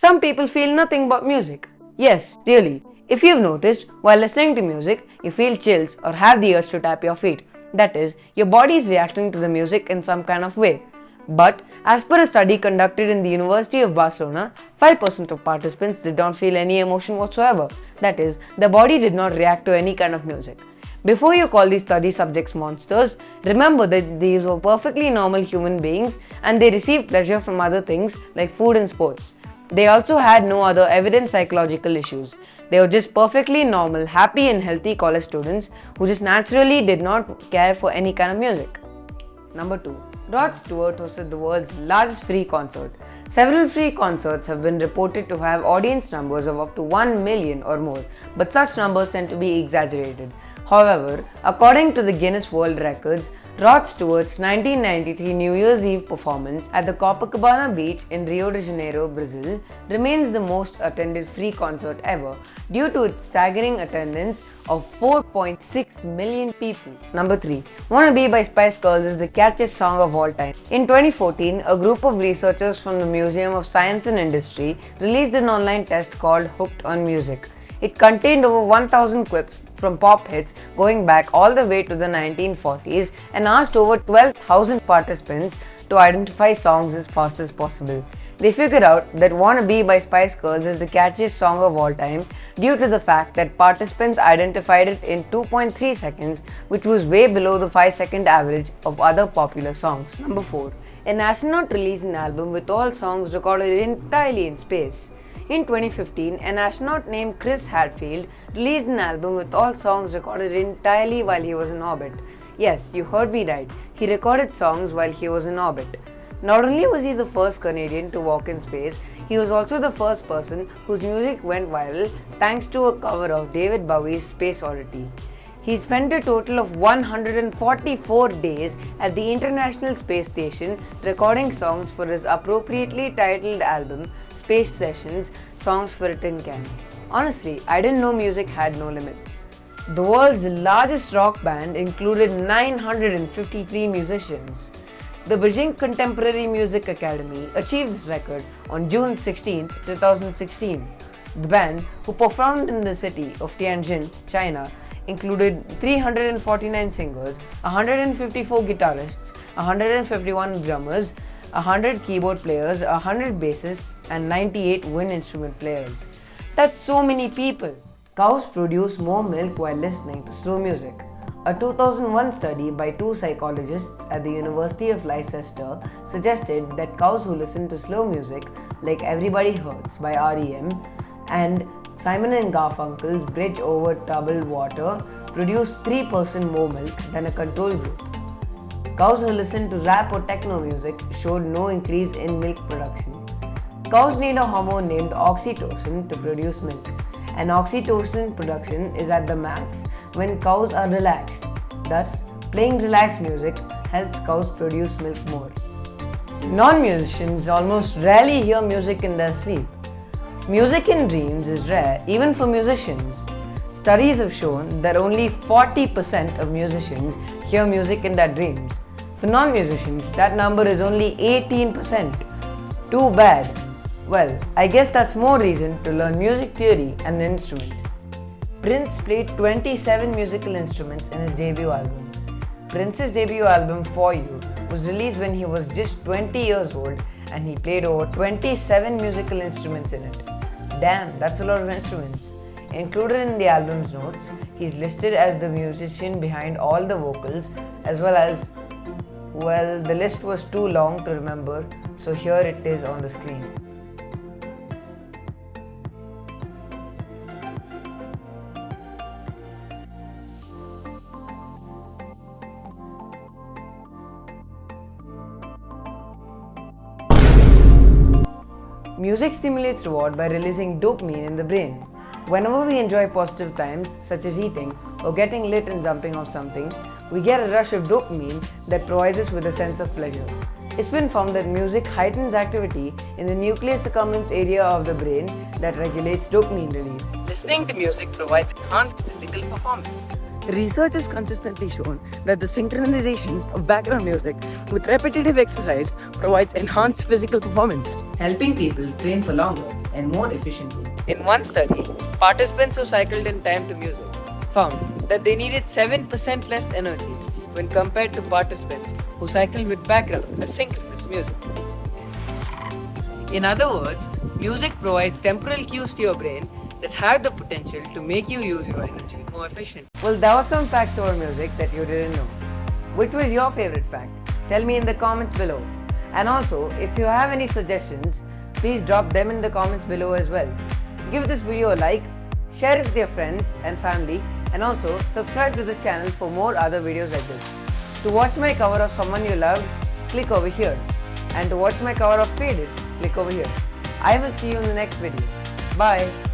Some people feel nothing but music. Yes, really. If you've noticed, while listening to music, you feel chills or have the urge to tap your feet. That is, your body is reacting to the music in some kind of way. But as per a study conducted in the University of Barcelona, 5% of participants did not feel any emotion whatsoever. That is, the body did not react to any kind of music. Before you call these study subjects monsters, remember that these were perfectly normal human beings and they received pleasure from other things like food and sports. They also had no other evident psychological issues. They were just perfectly normal, happy and healthy college students who just naturally did not care for any kind of music. Number 2. Rod Stewart hosted the world's largest free concert. Several free concerts have been reported to have audience numbers of up to 1 million or more, but such numbers tend to be exaggerated. However, according to the Guinness World Records, Rod Stewart's 1993 New Year's Eve performance at the Copacabana Beach in Rio de Janeiro, Brazil remains the most attended free concert ever due to its staggering attendance of 4.6 million people. Number 3. Wanna Be by Spice Girls is the catchiest song of all time. In 2014, a group of researchers from the Museum of Science and Industry released an online test called Hooked on Music. It contained over 1000 quips from pop hits going back all the way to the 1940s and asked over 12,000 participants to identify songs as fast as possible. They figured out that Wanna Be by Spice Girls is the catchiest song of all time due to the fact that participants identified it in 2.3 seconds which was way below the 5 second average of other popular songs. Number 4. An astronaut released an album with all songs recorded entirely in space. In 2015, an astronaut named Chris Hadfield released an album with all songs recorded entirely while he was in orbit. Yes, you heard me right. He recorded songs while he was in orbit. Not only was he the first Canadian to walk in space, he was also the first person whose music went viral thanks to a cover of David Bowie's Space Oddity. He spent a total of 144 days at the International Space Station recording songs for his appropriately titled album Space Sessions Songs for a Tin Can. Honestly, I didn't know music had no limits. The world's largest rock band included 953 musicians. The Beijing Contemporary Music Academy achieved this record on June 16, 2016. The band, who performed in the city of Tianjin, China, included 349 singers, 154 guitarists, 151 drummers, 100 keyboard players, 100 bassists, and 98 wind instrument players. That's so many people. Cows produce more milk while listening to slow music. A 2001 study by two psychologists at the University of Leicester suggested that cows who listen to slow music, like Everybody Hurts by REM and Simon and Garfunkel's Bridge Over Troubled Water, produce 3% more milk than a control group. Cows who listen to rap or techno music showed no increase in milk production. Cows need a hormone named oxytocin to produce milk, and oxytocin production is at the max when cows are relaxed. Thus, playing relaxed music helps cows produce milk more. Non-musicians almost rarely hear music in their sleep. Music in dreams is rare even for musicians. Studies have shown that only 40% of musicians hear music in their dreams. For non-musicians, that number is only 18%. Too bad. Well, I guess that's more reason to learn music theory and an instrument. Prince played 27 musical instruments in his debut album. Prince's debut album For You was released when he was just 20 years old and he played over 27 musical instruments in it. Damn, that's a lot of instruments. Included in the album's notes, he's listed as the musician behind all the vocals as well as well, the list was too long to remember, so here it is on the screen. Music stimulates reward by releasing dopamine in the brain. Whenever we enjoy positive times, such as eating or getting lit and jumping off something, we get a rush of dopamine that provides us with a sense of pleasure. It's been found that music heightens activity in the nucleus accumbens area of the brain that regulates dopamine release. Listening to music provides enhanced physical performance. Research has consistently shown that the synchronization of background music with repetitive exercise provides enhanced physical performance, helping people train for longer and more efficiently. In one study, participants who cycled in time to music found that they needed 7% less energy when compared to participants who cycled with background asynchronous music. In other words, music provides temporal cues to your brain that have the potential to make you use your energy more efficiently. Well, there were some facts about music that you didn't know. Which was your favorite fact? Tell me in the comments below. And also, if you have any suggestions, please drop them in the comments below as well. Give this video a like, share it with your friends and family and also subscribe to this channel for more other videos like this. To watch my cover of someone you love, click over here. And to watch my cover of Faded, click over here. I will see you in the next video. Bye.